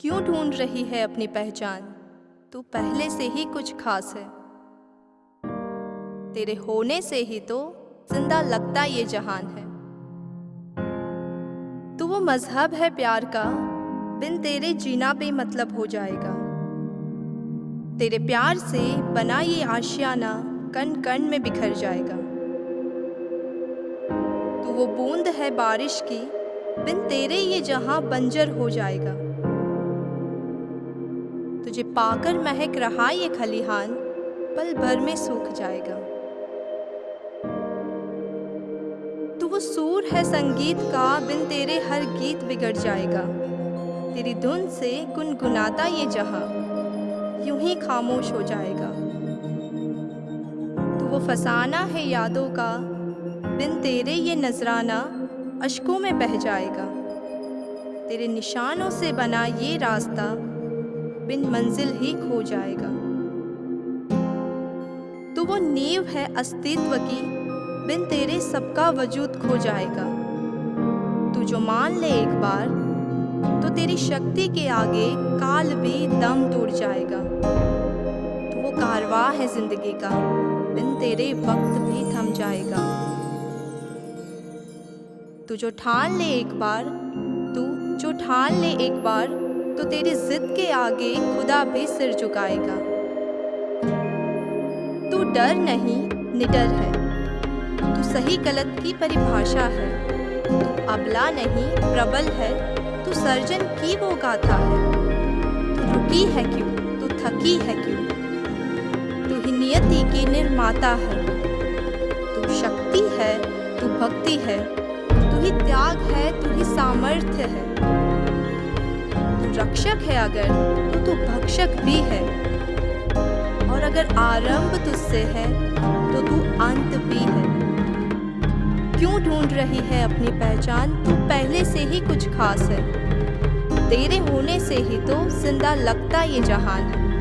क्यों ढूंढ रही है अपनी पहचान? तू पहले से ही कुछ खास है। तेरे होने से ही तो ज़िंदा लगता ये जहान है। तू वो मज़हब है प्यार का, बिन तेरे जीना भी बेमतलब हो जाएगा। तेरे प्यार से बना ये आशियाना कण कण में बिखर जाएगा। तू वो बूंद है बारिश की, बिन तेरे ये जहाँ बंजर हो जाएगा। तुझे पाकर महक रहा ये खलिहान, पल भर में सूख जाएगा। तू वो सूर है संगीत का, बिन तेरे हर गीत बिगड़ जाएगा। तेरी धुन से गुनगुनाता ये जहाँ, यूँ ही खामोश हो जाएगा। तू वो फसाना है यादों का, बिन तेरे ये नजराना अशकों में बह जाएगा। तेरे निशानों से बना ये रास्ता बिन मंजिल ही खो जाएगा। तो वो नींव है अस्तित्व की, बिन तेरे सबका वजूद खो जाएगा। तू जो मान ले एक बार तो तेरी शक्ति के आगे काल भी दम तोड़ जाएगा। तो वो कारवां है ज़िंदगी का, बिन तेरे वक्त भी थम जाएगा। तू जो ठान ले एक बार, तू जो ठान ले एक बार तो तेरी जिद के आगे खुदा भी सिर झुकाएगा। तू डर नहीं, निडर है। तू सही गलत की परिभाषा है। तू अबला नहीं, प्रबल है। तू सर्जन की वो गाथा है। तू रुकी है क्यों? तू थकी है क्यों? तू ही नियति की निर्माता है। तू शक्ति है, तू भक्ति है। तू ही त्याग है, तू ही सामर्थ्य है। रक्षक है अगर तो तू भक्षक भी है। और अगर आरंभ तुझसे है तो तू अंत भी है। क्यों ढूंढ रही है अपनी पहचान? तू पहले से ही कुछ खास है। तेरे होने से ही तो ज़िंदा लगता ये जहान है।